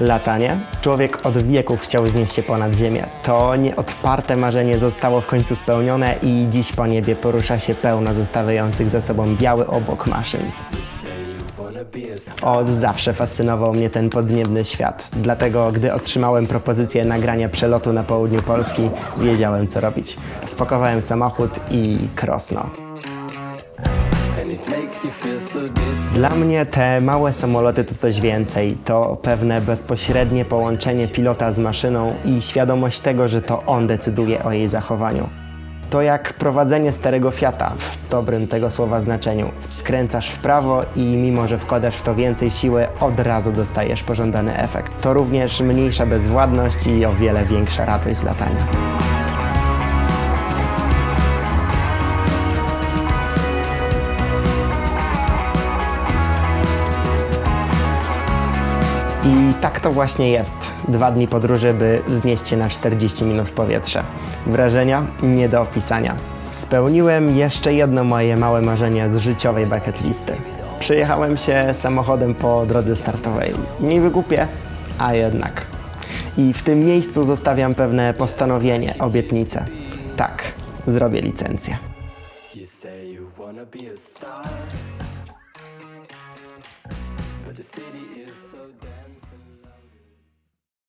Latanie? Człowiek od wieków chciał wznieść się ponad ziemię. To nieodparte marzenie zostało w końcu spełnione i dziś po niebie porusza się pełno zostawiających za sobą biały obok maszyn. Od zawsze fascynował mnie ten podniebny świat. Dlatego, gdy otrzymałem propozycję nagrania przelotu na południu Polski, wiedziałem co robić. Spakowałem samochód i krosno. Dla mnie te małe samoloty to coś więcej. To pewne bezpośrednie połączenie pilota z maszyną i świadomość tego, że to on decyduje o jej zachowaniu. To jak prowadzenie starego Fiata, w dobrym tego słowa znaczeniu. Skręcasz w prawo i mimo, że wkładasz w to więcej siły, od razu dostajesz pożądany efekt. To również mniejsza bezwładność i o wiele większa radość z latania. I tak to właśnie jest. Dwa dni podróży, by znieść się na 40 minut w powietrze. Wrażenia nie do opisania. Spełniłem jeszcze jedno moje małe marzenie z życiowej bucket listy. Przyjechałem się samochodem po drodze startowej. Niby głupie, a jednak. I w tym miejscu zostawiam pewne postanowienie, obietnicę. Tak, zrobię licencję.